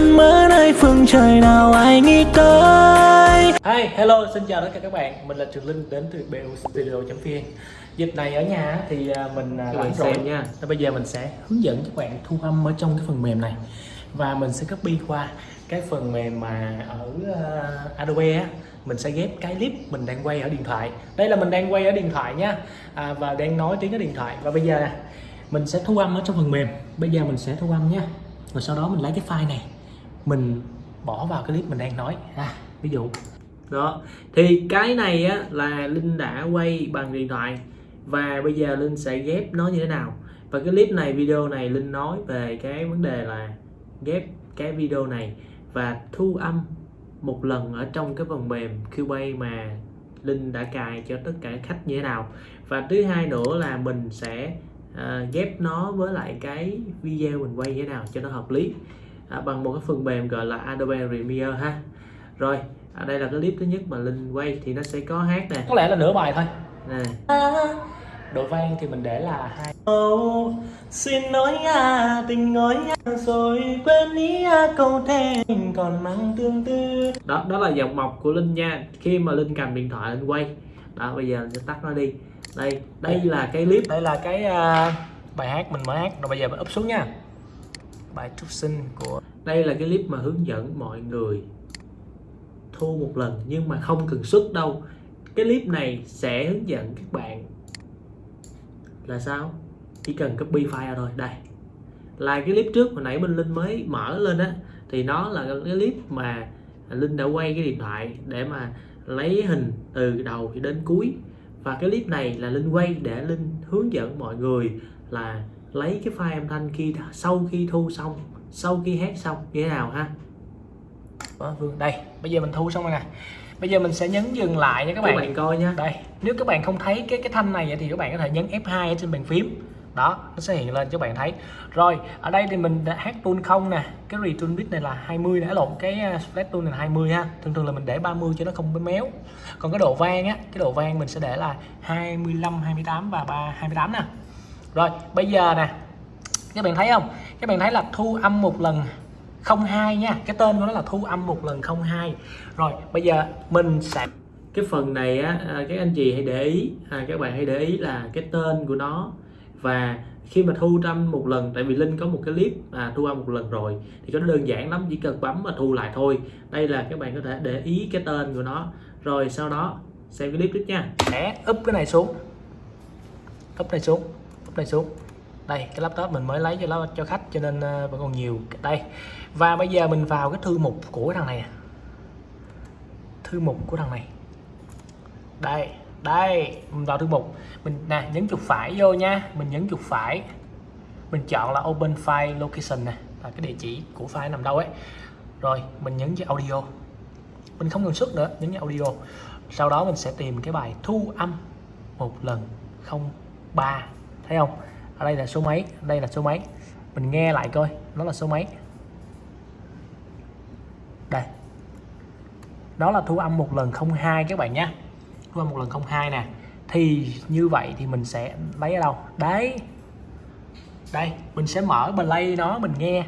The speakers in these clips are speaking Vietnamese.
luôn mơ nơi phương trời nào ai nghĩ tới? Hi, hello, xin chào tất cả các bạn. Mình là Trường Linh đến từ BU Studio.vn Dịp này ở nhà thì à, mình Các rảnh bạn rồi. xem nha. Nên Bây giờ mình sẽ hướng dẫn các bạn thu âm ở trong cái phần mềm này. Và mình sẽ copy qua cái phần mềm mà ở à, Adobe á. Mình sẽ ghép cái clip mình đang quay ở điện thoại. Đây là mình đang quay ở điện thoại nha. À, Và đang nói tiếng ở điện thoại. Và bây giờ mình sẽ thu âm ở trong phần mềm. Bây giờ mình sẽ thu âm nha. Rồi sau đó mình lấy cái file này mình bỏ vào cái clip mình đang nói. À, Ví dụ. Đó. Thì cái này á là linh đã quay bằng điện thoại và bây giờ linh sẽ ghép nó như thế nào. Và cái clip này video này linh nói về cái vấn đề là ghép cái video này và thu âm một lần ở trong cái phần mềm Cubase mà linh đã cài cho tất cả khách như thế nào. Và thứ hai nữa là mình sẽ uh, ghép nó với lại cái video mình quay như thế nào cho nó hợp lý à, bằng một cái phần mềm gọi là Adobe Premiere ha. Rồi ở đây là cái clip thứ nhất mà linh quay thì nó sẽ có hát nè. Có lẽ là nửa bài thôi. Nè. Độ vang thì mình để là hai. Oh, xin nói à tình nói à, rồi quên ý à câu thề còn mang tương tư. Đó đó là giọng mộc của linh nha. Khi mà linh cầm điện thoại linh quay. Đó bây giờ sẽ tắt nó đi. Đây đây là cái clip. Đây là cái à, bài hát mình mở hát. Rồi bây giờ mình úp xuống nha bài trúc sinh của đây là cái clip mà hướng dẫn mọi người thu một lần nhưng mà không cần xuất đâu. Cái clip này sẽ hướng dẫn các bạn là sao? Chỉ cần copy file thôi. Đây. Là cái clip trước hồi nãy bên linh mới mở lên á, thì nó là cái clip mà linh đã quay cái điện thoại để mà lấy hình từ đầu đến cuối. Và cái clip này là linh quay để linh hướng dẫn mọi người là lấy cái file âm thanh khi sau khi thu xong sau khi hát xong như thế nào ha? Đó, Vương đây bây giờ mình thu xong rồi nè. Bây giờ mình sẽ nhấn dừng lại nha các các bạn, bạn coi nha. Đây nếu các bạn không thấy cái cái thanh này thì các bạn có thể nhấn F2 ở trên bàn phím. Đó nó sẽ hiện lên cho các bạn thấy. Rồi ở đây thì mình đã hát tool không nè. Cái return bit này là 20 nè lộn cái uh, split tool này là 20 ha. Thường thường là mình để 30 cho nó không bị méo. Còn cái độ vang á cái độ vang mình sẽ để là 25 28 và 3 28 nè rồi bây giờ nè các bạn thấy không? Các bạn thấy là thu âm một lần 02 nha. Cái tên của nó là thu âm một lần 02 rồi bây giờ mình sẽ cái phần này á à, các anh chị hãy để ý. À, các bạn hãy để ý là cái tên của nó. Và khi mà thu âm một lần tại vì linh có một cái clip à, thu âm một lần rồi thì nó đơn giản lắm chỉ cần bấm và thu lại thôi. Đây là các bạn có thể để ý cái tên của nó. Rồi sau đó xem cái clip tiếp nha. Sẽ úp cái này xuống. Úp này xuống này xuống. Đây, cái laptop mình mới lấy cho nó, cho khách, cho nên ờ, vẫn còn nhiều. Đây. Và bây giờ mình vào cái thư mục của thằng này thư mục của thằng này. Đây đây, mình vào thư mục. Mình, nè, nhấn chuột phải vô nha. Mình nhấn chuột phải. Mình chọn là open file location nè. Là cái địa chỉ của file nằm đâu ấy. Rồi, mình nhấn cho audio. Mình không cần xuất nữa, nhấn vào audio. Sau đó mình sẽ tìm cái bài thu âm một lần 03 thấy không? Ở đây là số mấy? Đây là số mấy? Mình nghe lại coi, nó là số mấy? Đây. Đó là thu âm một lần 02 các bạn nhé. Thu âm một lần 02 nè. Thì như vậy thì mình sẽ lấy ở đâu? Đấy. Đây, mình sẽ mở play nó, mình nghe.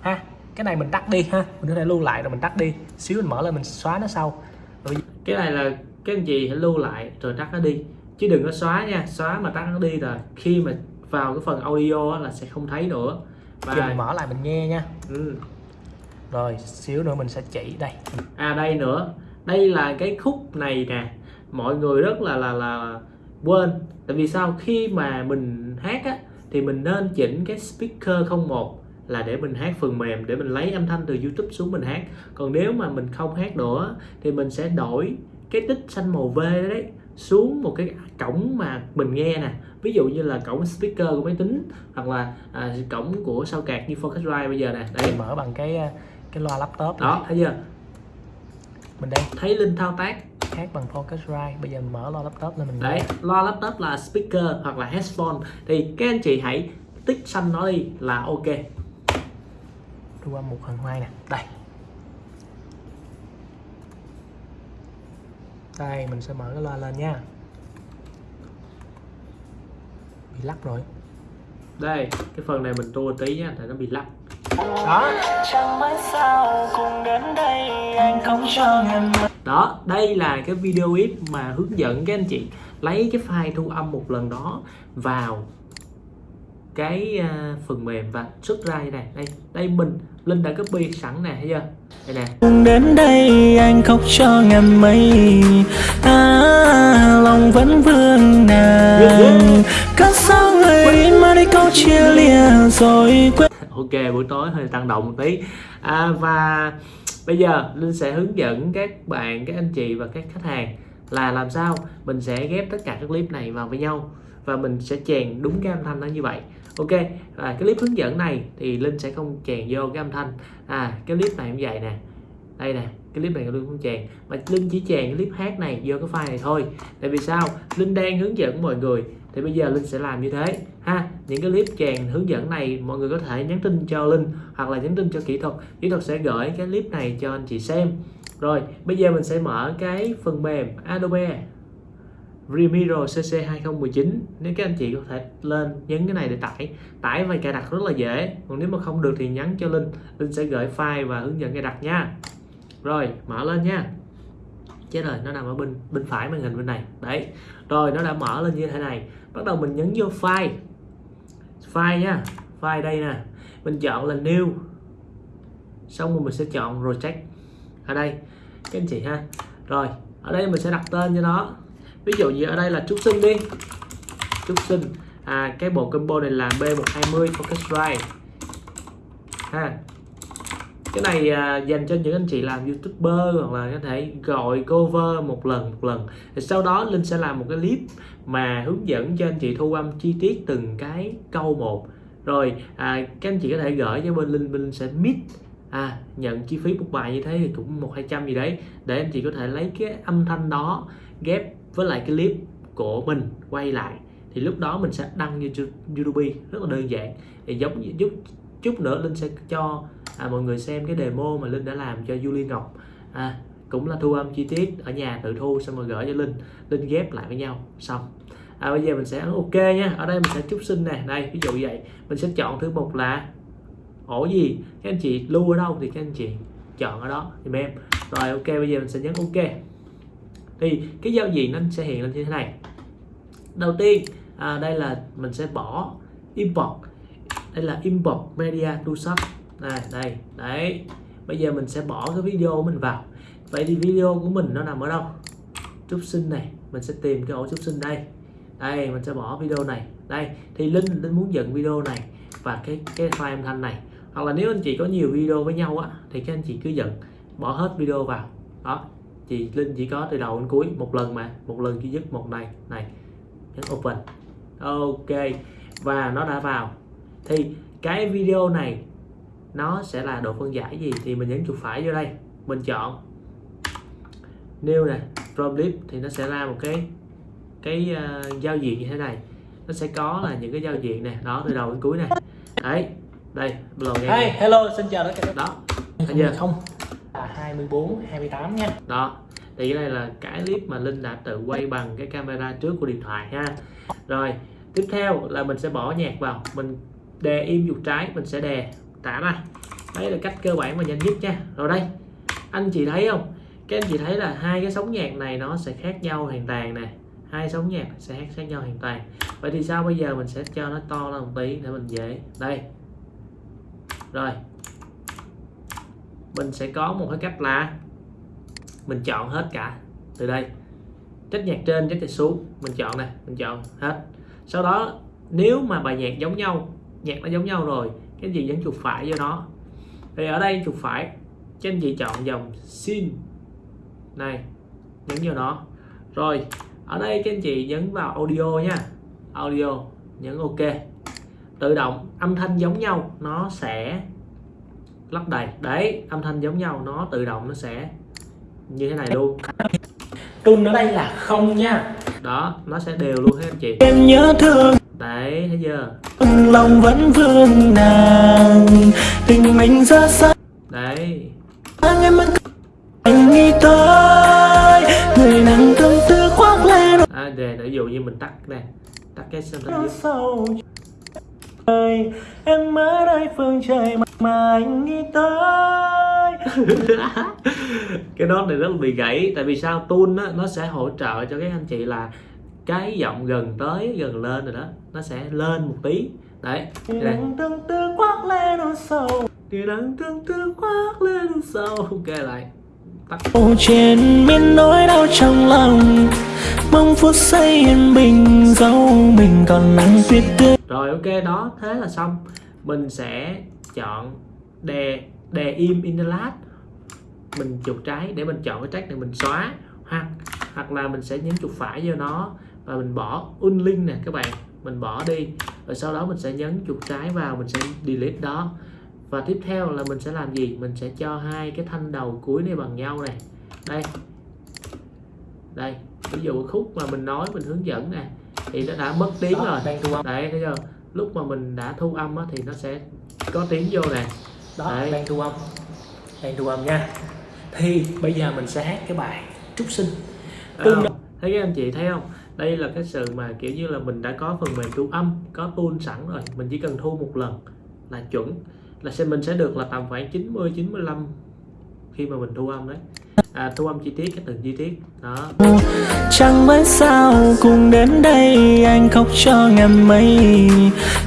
Ha, cái này mình tắt đi ha. Mình có thể lưu lại rồi mình tắt đi. Xíu mình mở lên mình xóa nó sau. Rồi cái này là cái gì? hãy lưu lại rồi tắt nó đi chứ đừng có xóa nha xóa mà tắt nó đi rồi. Khi mà vào cái phần audio là sẽ không thấy nữa. Giờ mình và mở lại mình nghe nha. Ừ. rồi xíu nữa mình sẽ chỉ đây. À đây nữa. Đây là cái khúc này nè. Mọi người rất là là là quên. Tại vì sao? Khi mà mình hát á thì mình nên chỉnh cái speaker 01 là để mình hát phần mềm để mình lấy âm thanh từ YouTube xuống mình hát. Còn nếu mà mình không hát nữa thì mình sẽ đổi cái tích xanh màu V đấy xuống một cái cổng mà mình nghe nè. Ví dụ như là cổng speaker của máy tính hoặc là à, cổng của sao card như Focusrite bây giờ nè. Đây. Mình mở bằng cái cái loa laptop này. đó thấy chưa? Mình đây. Thấy linh thao tác. Hát bằng Focusrite bây giờ mình mở loa laptop lên mình đấy nghe. loa laptop là speaker hoặc là headphone. Thì các anh chị hãy tích xanh nó đi là ok. Thu âm một phần hai nè. Đây đây mình sẽ mở cái loa lên nha. Bị lắc rồi. Đây cái phần này mình tua tí nha tại nó bị lắc. Đó. Đó đây là cái video clip mà hướng dẫn các anh chị lấy cái file thu âm một lần đó vào cái à, phần mềm và xuất ra như này. Đây đây mình linh đã copy sẵn nè thấy chưa? Đây nè. Đến đây anh khóc cho ngàn mây. À, lòng vẫn vương nàng cất sao người mà đi câu chia lìa rồi quên. Ok buổi tối hơi tăng động một tí. À, và bây giờ linh sẽ hướng dẫn các bạn các anh chị và các khách hàng là làm sao mình sẽ ghép tất cả các clip này vào với nhau và mình sẽ chèn đúng cái âm thanh nó như vậy ok à, cái clip hướng dẫn này thì linh sẽ không chèn vô cái âm thanh. À cái clip này cũng vậy nè. Đây nè cái clip này linh không chèn mà linh chỉ chèn cái clip hát này vô cái file này thôi. Tại vì sao? Linh đang hướng dẫn mọi người thì bây giờ linh sẽ làm như thế ha? Những cái clip chèn hướng dẫn này mọi người có thể nhắn tin cho linh hoặc là nhắn tin cho kỹ thuật. Kỹ thuật sẽ gửi cái clip này cho anh chị xem. Rồi bây giờ mình sẽ mở cái phần mềm Adobe remiro CC 2019 nếu các anh chị có thể lên nhấn cái này để tải tải và cài đặt rất là dễ. Còn nếu mà không được thì nhắn cho Linh. Linh sẽ gửi file và hướng dẫn cài đặt nha. Rồi, mở lên nha. Chết rồi, nó nằm ở bên bên phải màn hình bên này. Đấy. Rồi, nó đã mở lên như thế này. Bắt đầu mình nhấn vô file. File nha. File đây nè. Mình chọn là new. Xong rồi mình sẽ chọn project. Ở đây. Các anh chị ha. Rồi, ở đây mình sẽ đặt tên cho nó ví dụ như ở đây là trúc sinh đi. Trúc sinh. À cái bộ combo này là B120 Focus Right. Ha. Cái này à, dành cho những anh chị làm youtuber hoặc là có thể gọi cover một lần một lần. Thì sau đó linh sẽ làm một cái clip mà hướng dẫn cho anh chị thu âm chi tiết từng cái câu một. Rồi à, các anh chị có thể gửi cho bên linh bên linh sẽ mix à, nhận chi phí một bài như thế thì cũng một hai trăm gì đấy để anh chị có thể lấy cái âm thanh đó ghép với lại cái clip của mình quay lại thì lúc đó mình sẽ đăng như YouTube rất là đơn giản. Thì giống như chút chút nữa linh sẽ cho à, mọi người xem cái demo mà linh đã làm cho Julie Ngọc. À, cũng là thu âm chi tiết ở nhà tự thu xong rồi gửi cho linh. Linh ghép lại với nhau xong. À, bây giờ mình sẽ ấn ok nha ở đây mình sẽ chúc sinh nè. Đây ví dụ vậy. Mình sẽ chọn thứ một là ổ gì? Các anh chị lưu ở đâu thì các anh chị chọn ở đó thì em. Rồi ok bây giờ mình sẽ nhấn ok thì cái giao diện nó sẽ hiện lên như thế này. Đầu tiên à, đây là mình sẽ bỏ import. Đây là import media to shop. Này đây đấy. Bây giờ mình sẽ bỏ cái video của mình vào. Vậy thì video của mình nó nằm ở đâu? Trúc sinh này mình sẽ tìm cái ổ trúc sinh đây. Đây mình sẽ bỏ video này. Đây thì linh linh muốn dựng video này và cái cái file âm thanh này. Hoặc là nếu anh chị có nhiều video với nhau á thì các anh chị cứ dựng bỏ hết video vào. Đó chị linh chỉ có từ đầu đến cuối một lần mà một lần duy nhất một này này nhấn open. Ok và nó đã vào. Thì cái video này nó sẽ là độ phân giải gì thì mình nhấn chuột phải vô đây mình chọn. New nè from clip thì nó sẽ ra một cái cái uh, giao diện như thế này. Nó sẽ có là những cái giao diện nè đó từ đầu đến cuối này đấy đây nghe hey, hello xin chào tất cả các đó bạn. thấy chưa không 24 28 nha. Đó, thì cái này là cái clip mà linh đã tự quay bằng cái camera trước của điện thoại ha. Rồi, tiếp theo là mình sẽ bỏ nhạc vào, mình đề im chuột trái, mình sẽ đề tả ra. Đấy là cách cơ bản và nhanh nhất nha. Rồi đây, anh chị thấy không? Các anh chị thấy là hai cái sóng nhạc này nó sẽ khác nhau hoàn toàn nè. Hai sóng nhạc sẽ khác nhau hoàn toàn. Vậy thì sao bây giờ mình sẽ cho nó to lên một tí để mình dễ. Đây. Rồi mình sẽ có một cái cách là mình chọn hết cả. Từ đây trách nhạc trên trách nhạc xuống. Mình chọn này mình chọn hết. Sau đó, nếu mà bài nhạc giống nhau, nhạc nó giống nhau rồi, cái gì nhấn chuột phải cho nó? Thì ở đây chuột phải cho anh chị chọn dòng xin này, nhấn vào nó. Rồi, ở đây các anh chị nhấn vào audio nha. Audio, nhấn ok. Tự động, âm thanh giống nhau, nó sẽ lắp đầy. Đấy âm thanh giống nhau nó tự động nó sẽ như thế này luôn. Tune ở đây là không nha. Đó nó sẽ đều luôn anh chị. Em nhớ thương. Đấy thấy chưa? Lòng vẫn vương nàng. Tình mình ra sao? Đấy. Em vẫn anh nghĩ tới. Người nắng tâm tư khoác lên. À, để ví dụ như mình tắt nè tắt cái sâu ơi em ở đây phương trời mà, anh nghĩ tới. Cái nốt này rất là bị gãy tại vì sao? Tune á nó sẽ hỗ trợ cho các anh chị là cái giọng gần tới gần lên rồi đó nó sẽ lên một tí. Đấy nắng tương tư quát lên sầu. Thì nắng tương tư khoác lên sâu ok lại. Tắt. Trên miền nỗi đau trong lòng. Mong phút giây yên bình dẫu mình còn nắng tuyết tươi rồi, ok, đó, thế là xong. Mình sẽ chọn đè đè im in the last mình chuột trái, để mình chọn cái track này mình xóa. Hoặc hoặc là mình sẽ nhấn chuột phải vô nó và mình bỏ unlink nè, các bạn. Mình bỏ đi. Rồi sau đó mình sẽ nhấn chuột trái vào, mình sẽ delete đó. Và tiếp theo là mình sẽ làm gì? Mình sẽ cho hai cái thanh đầu cuối này bằng nhau này. Đây. Đây. Ví dụ khúc mà mình nói, mình hướng dẫn nè thì nó đã mất tiếng Đó, rồi. đang thu âm. Đấy thấy chưa? Lúc mà mình đã thu âm á, thì nó sẽ có tiếng vô nè. Đó Đấy. đang thu âm. Đang thu âm nha. Thì bây giờ mình sẽ hát cái bài trúc sinh. Thấy Tương không? thấy các anh chị thấy không? Đây là cái sự mà kiểu như là mình đã có phần mềm thu âm có tool sẵn rồi. Mình chỉ cần thu một lần là chuẩn. Là sẽ mình sẽ được là tầm khoảng 90 95 khi mà mình thu âm đấy. À, thu âm chi tiết cái từng chi tiết. Đó. Chẳng biết sao cùng đến đây anh khóc cho ngàn mây.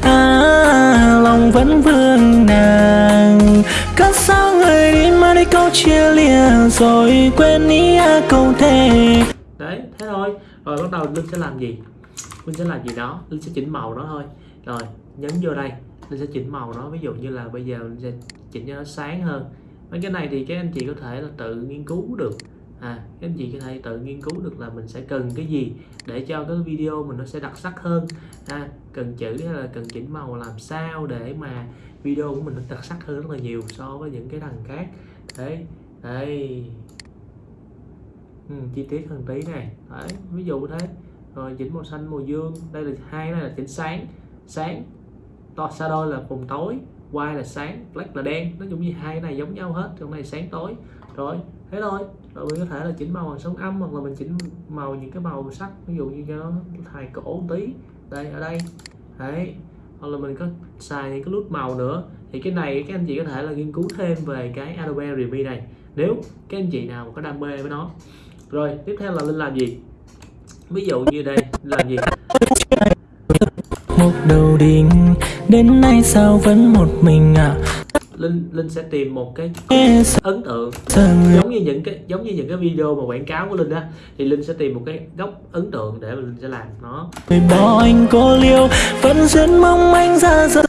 À lòng vẫn vương nàng. Cớ sao người đi mà đi câu chia lìa Rồi quên ý à câu thề. Đấy thế thôi. Rồi bắt đầu linh sẽ làm gì? Linh sẽ làm gì đó? Linh sẽ chỉnh màu nó thôi. Rồi nhấn vô đây. Linh sẽ chỉnh màu nó. Ví dụ như là bây giờ linh sẽ chỉnh cho nó sáng hơn mấy cái này thì các anh chị có thể là tự nghiên cứu được. À các anh chị có thể tự nghiên cứu được là mình sẽ cần cái gì để cho cái video mình nó sẽ đặc sắc hơn. À, cần chữ hay là cần chỉnh màu làm sao để mà video của mình nó đặc sắc hơn rất là nhiều so với những cái đằng khác. Đấy đây ừ, chi tiết hơn tí này đấy ví dụ thế. Rồi chỉnh màu xanh màu dương. Đây là hai này là chỉnh sáng. Sáng to shadow là vùng tối white là sáng, black là đen. Nói chung như hai cái này giống nhau hết trong này sáng tối. Rồi, thế thôi. Rồi mình có thể là chỉnh màu bằng sống âm hoặc là mình chỉnh màu những cái màu sắc, ví dụ như cho nó hài cổ một tí. Đây, ở đây. Đấy. Hoặc là mình có xài những cái nút màu nữa. Thì cái này các anh chị có thể là nghiên cứu thêm về cái Adobe Premiere này. Nếu các anh chị nào có đam mê với nó. Rồi, tiếp theo là linh làm gì? Ví dụ như đây làm gì? Một đầu đinh. Đến nay sao vẫn một mình à linh linh sẽ tìm một cái ấn tượng. Giống như những cái giống như những cái video mà quảng cáo của linh á thì linh sẽ tìm một cái góc ấn tượng để mà linh sẽ làm nó. Bỏ anh cô liêu Vẫn duyên mong anh ra rơi.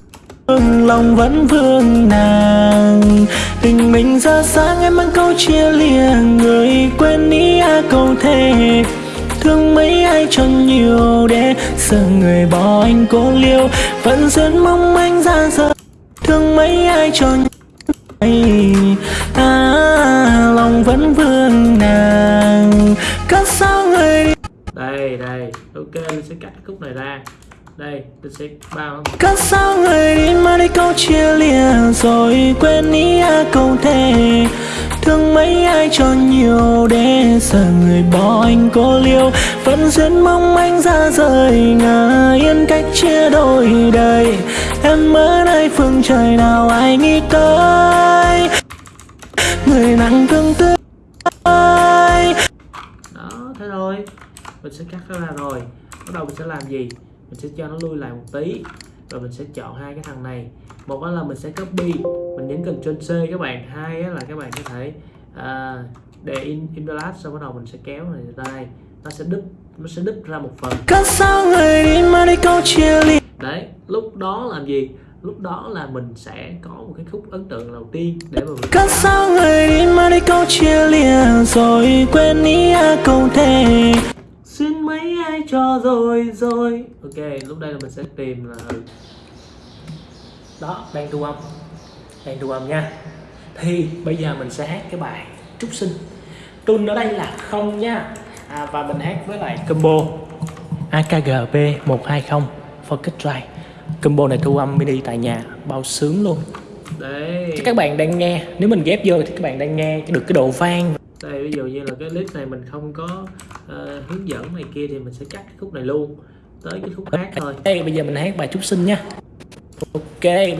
Lòng vẫn vương nàng. Tình mình ra sáng em mang câu chia lìa. Người quên ý à câu thề thương mấy ai cho nhiều để sợ người bỏ anh cô liêu. Vẫn duyên mong anh ra giờ, thương mấy ai cho nhiều. À lòng vẫn vương nàng. Cất sao người đây đây, ok, mình sẽ cắt cái khúc này ra đây linh sẽ bao Cớ sao người đi mà đi câu chia lìa Rồi quên ý à câu thề. Thương mấy ai cho nhiều để giờ người bỏ anh cô liêu Vẫn duyên mong anh ra rời ngờ yên cách chia đôi đời. Em ở nơi phương trời nào ai nghĩ tới? Người nặng tương tư đó thế thôi. Mình sẽ cắt nó ra rồi. Bắt đầu mình sẽ làm gì mình sẽ cho nó lui lại một tí. Rồi mình sẽ chọn hai cái thằng này. Một là mình sẽ copy mình nhấn Ctrl C các bạn. Hai là các bạn có thể à, để in in the last sau bắt đầu mình sẽ kéo này ra đây. Nó sẽ đứt nó sẽ đứt ra một phần. Đấy lúc đó làm gì? Lúc đó là mình sẽ có một cái khúc ấn tượng đầu tiên để mà mình Cớ sao người đi mà đi câu chia lìa Rồi quên ý à câu thề xin mấy ai cho rồi rồi. Ok lúc đây là mình sẽ tìm là đó đang thu âm. Đang thu âm nha. Thì bây giờ mình sẽ hát cái bài trúc sinh. Tune ở đây là không nha. À, và mình hát với lại combo AKGP 120 Focus Drive combo này thu âm mini tại nhà bao sướng luôn. Đấy. Chứ các bạn đang nghe. Nếu mình ghép vô thì các bạn đang nghe được cái độ vang đây ví dụ như là cái clip này mình không có ờ, hướng dẫn này kia thì mình sẽ cắt cái khúc này luôn tới cái khúc khác thôi. Đây bây giờ mình hát bài trúc sinh nha. Ok đây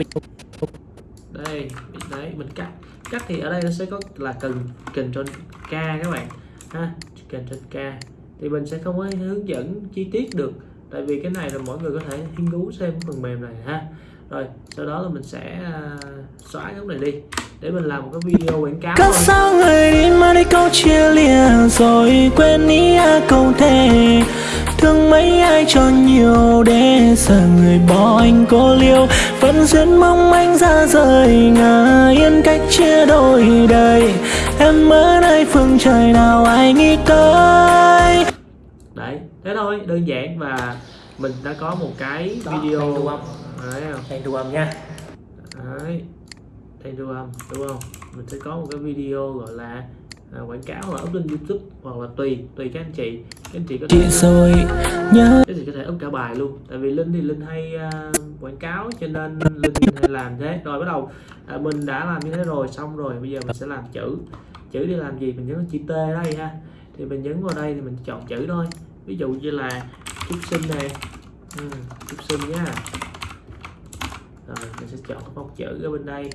đấy mình cắt. Cắt thì ở đây nó sẽ có là cần control K các bạn. Ha control K. Thì mình sẽ không có hướng dẫn chi tiết được. Tại vì cái này là mỗi người có thể nghiên cứu xem phần mềm này ha rồi sau đó là mình sẽ uh, xóa cái này đi để mình làm một cái video quảng cáo thôi. sao người đi mà đi câu chia lìa rồi quên ý à câu thề. Thương mấy ai cho nhiều để giờ người bỏ anh cô liêu. Vẫn duyên mong anh ra rời ngả yên cách chia đôi đời. Em ở nơi phương trời nào ai nghĩ tới? Đấy thế thôi đơn giản và mình đã có một cái Đó, video thu âm. Đấy không? Đang thu âm nha. Đấy. Đây thu âm đúng không? Mình sẽ có một cái video gọi là à, quảng cáo là up lên youtube hoặc là tùy tùy các anh chị. Các anh chị có Chị thể rồi nhớ. Cái gì có thể up cả bài luôn. Tại vì linh thì linh hay à, quảng cáo cho nên linh hay làm thế. Rồi bắt đầu à, mình đã làm như thế rồi xong rồi bây giờ mình sẽ làm chữ. Chữ để làm gì mình nhấn chữ t đây ha. Thì mình nhấn vào đây thì mình chọn chữ thôi. Ví dụ như là chúc sinh này. Ừ, chúc sinh nhá rồi mình sẽ chọn cái phông chữ ở bên đây.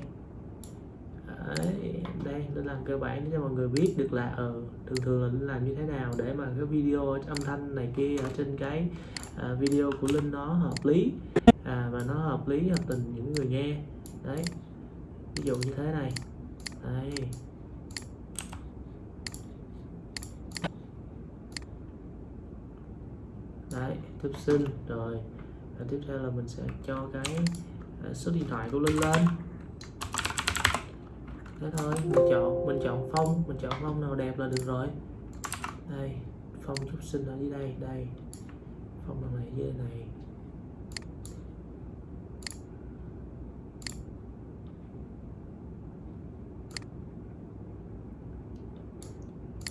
Đấy, đây nên làm cơ bản để cho mọi người biết được là ờ thường thường là Linh làm như thế nào để mà cái video âm thanh này kia ở trên cái à, video của Linh nó hợp lý à, và nó hợp lý hợp tình những người nghe. Đấy ví dụ như thế này. Đây đấy tiếp sinh rồi và tiếp theo là mình sẽ cho cái Ờ, số điện thoại của Linh lên. Thế thôi, mình chọn mình chọn phong mình chọn phong nào đẹp là được rồi. Đây phong chút sinh ở dưới đây đây. Phong nào này, dưới này.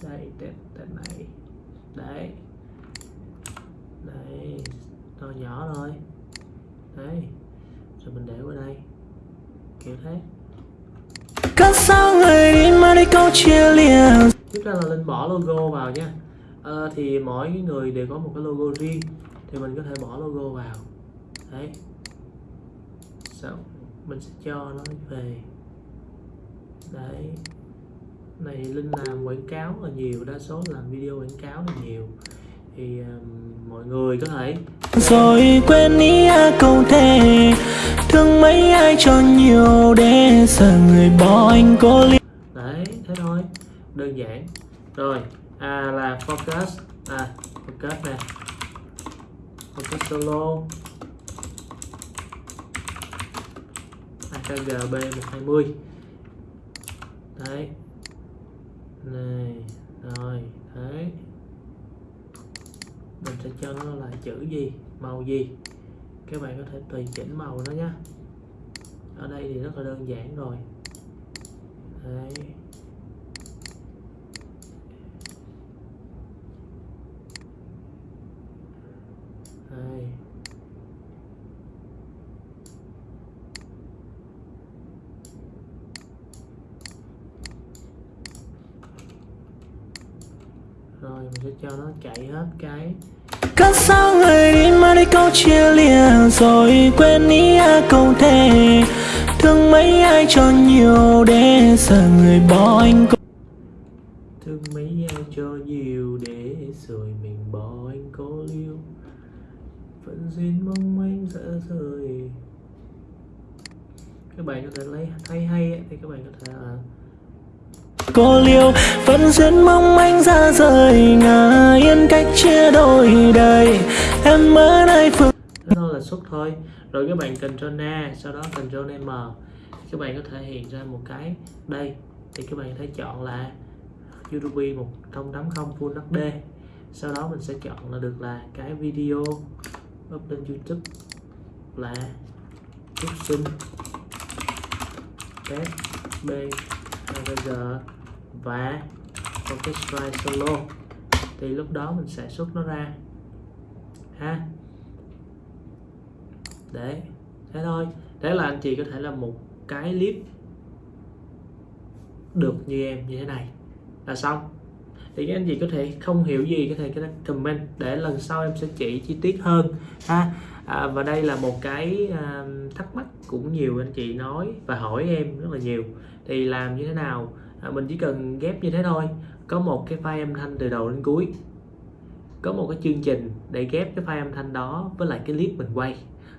Đây tên tên này. Đấy. Đây to nhỏ thôi đấy rồi mình để qua đây? Kiểu thế. Cớ sao người mà đi câu chia lìa? Tiếp theo là linh bỏ logo vào nha. Ờ, thì mỗi người đều có một cái logo riêng thì mình có thể bỏ logo vào. Đấy. Xong mình sẽ cho nó về. Đấy. Này linh làm quảng cáo là nhiều đa số làm video quảng cáo là nhiều. Thì um, mọi người có thể rồi quên ý à câu thề Thương mấy ai cho nhiều để giờ người bỏ anh cô liêu đấy, thế thôi. Đơn giản. Rồi à là focus. À focus nè. Focus solo. AKGB 120 đấy. Này, rồi, đấy. Mình sẽ cho nó là chữ gì? Màu gì? Các bạn có thể tùy chỉnh màu nó nhé ở đây thì rất là đơn giản rồi. Đấy. Đây. Rồi, mình sẽ cho nó chạy hết cái Cất sao người đi mà đi câu chia lìa rồi quên ý à câu thề Thương mấy ai cho nhiều để giờ người bỏ anh cô. Thương mấy ai cho nhiều để rồi mình bỏ anh có liêu. Vẫn duyên mong manh dở rời. Các bạn có thể lấy thấy hay ấy, thì các bạn có thể là cô liêu, Vẫn duyên mong anh ra rời ngả yên cách chia đôi đời Em ở nơi phương thôi là xúc thôi. Rồi các bạn Ctrl A, sau đó Ctrl M. Các bạn có thể hiện ra một cái đây. Thì các bạn có thể chọn là YouTube 1080 Full HD sau đó mình sẽ chọn là được là cái video up lên YouTube là phúc sinh. Test b giờ và Orchestra Solo. Thì lúc đó mình sẽ xuất nó ra. Ha? Để thế thôi. Thế là anh chị có thể là một cái clip được như em như thế này. Là xong. Thì các anh chị có thể không hiểu gì có thể comment để lần sau em sẽ chỉ chi tiết hơn. Ha? À, và đây là một cái à, thắc mắc cũng nhiều anh chị nói và hỏi em rất là nhiều. Thì làm như thế nào? À, mình chỉ cần ghép như thế thôi. Có một cái file âm thanh từ đầu đến cuối. Có một cái chương trình để ghép cái file âm thanh đó với lại cái clip mình quay.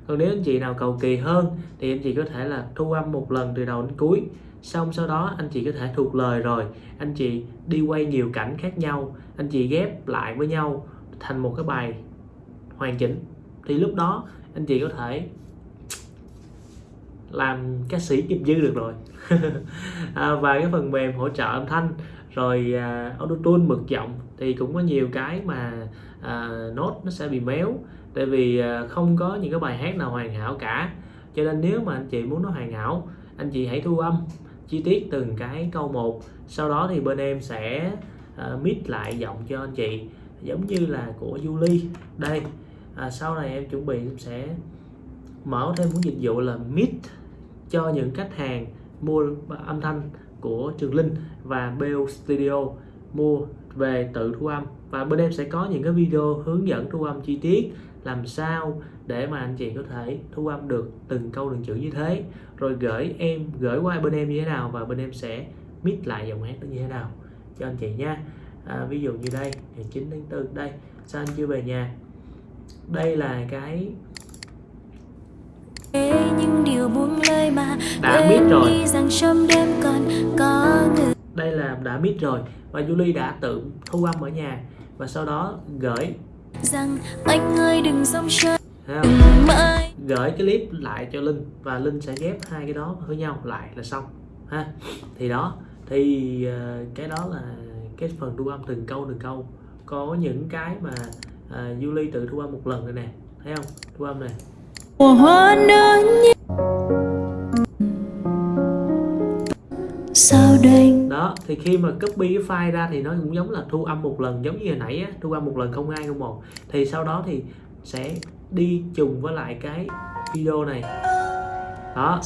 Còn nếu anh chị nào cầu kỳ hơn thì anh chị có thể là thu âm một lần từ đầu đến cuối. Xong sau đó anh chị có thể thuộc lời rồi. Anh chị đi quay nhiều cảnh khác nhau. Anh chị ghép lại với nhau thành một cái bài hoàn chỉnh. Thì lúc đó anh chị có thể làm ca sĩ nghiệp dư được rồi. À, và cái phần mềm hỗ trợ âm thanh rồi à, uh, auto tune mực giọng thì cũng có nhiều cái mà uh, nốt nó sẽ bị méo. Tại vì uh, không có những cái bài hát nào hoàn hảo cả. Cho nên nếu mà anh chị muốn nó hoàn hảo anh chị hãy thu âm chi tiết từng cái câu một. Sau đó thì bên em sẽ uh, mix lại giọng cho anh chị giống như là của Julie đây à, sau này em chuẩn bị em sẽ mở thêm một dịch vụ là mix cho những khách hàng mua âm thanh của Trường Linh và BO Studio mua về tự thu âm. Và bên em sẽ có những cái video hướng dẫn thu âm chi tiết làm sao để mà anh chị có thể thu âm được từng câu từng chữ như thế. Rồi gửi em gửi qua bên em như thế nào và bên em sẽ mix lại giọng hát nó như thế nào cho anh chị nha. À, ví dụ như đây ngày 9 tháng 4 đây. Sao anh chưa về nhà? Đây là cái những điều buông lời mà đã biết rồi. rằng trong đêm còn có người. Đây là đã biết rồi và Julie đã tự thu âm ở nhà và sau đó gửi. Rằng anh ơi đừng sống chơi gửi cái clip lại cho Linh và Linh sẽ ghép hai cái đó với nhau lại là xong ha. Thì đó thì uh, cái đó là cái phần thu âm từng câu từng câu. Có những cái mà uh, Julie tự thu âm một lần rồi nè thấy không? Thu âm này mùa hoa nở sao đây đó, thì khi mà copy cái file ra thì nó cũng giống là thu âm một lần, giống như hồi nãy á, thu âm một lần không hai không một. Thì sau đó thì sẽ đi trùng với lại cái video này. Đó.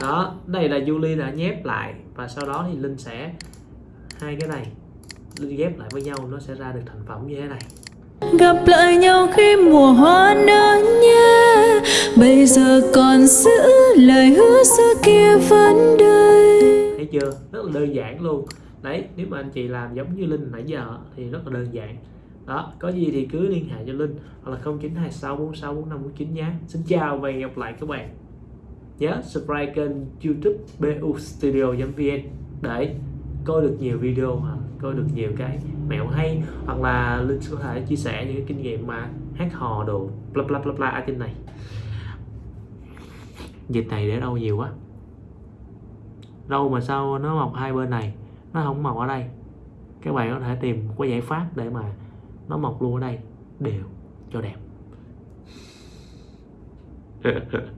Đó, đây là Julie đã nhép lại và sau đó thì Linh sẽ, hai cái này, Linh ghép lại với nhau, nó sẽ ra được thành phẩm như thế này gặp lại nhau khi mùa hoa nở nhé. Bây giờ còn giữ lời hứa xưa kia vẫn đây thấy chưa? Rất là đơn giản luôn. Đấy, nếu mà anh chị làm giống như linh nãy giờ thì rất là đơn giản. Đó, có gì thì cứ liên hệ cho linh hoặc là 0926464549 nhé. Xin chào và hẹn gặp lại các bạn nhớ subscribe kênh youtube bu studio vn. Để coi được nhiều video mà coi được nhiều cái mẹo hay, hoặc là linh có thể chia sẻ những cái kinh nghiệm mà hát hò đồ, bla bla bla bla ở trên này. Dịch này để đâu nhiều quá. Đâu mà sao nó mọc hai bên này, nó không mọc ở đây. Các bạn có thể tìm có giải pháp để mà nó mọc luôn ở đây, đều cho đẹp.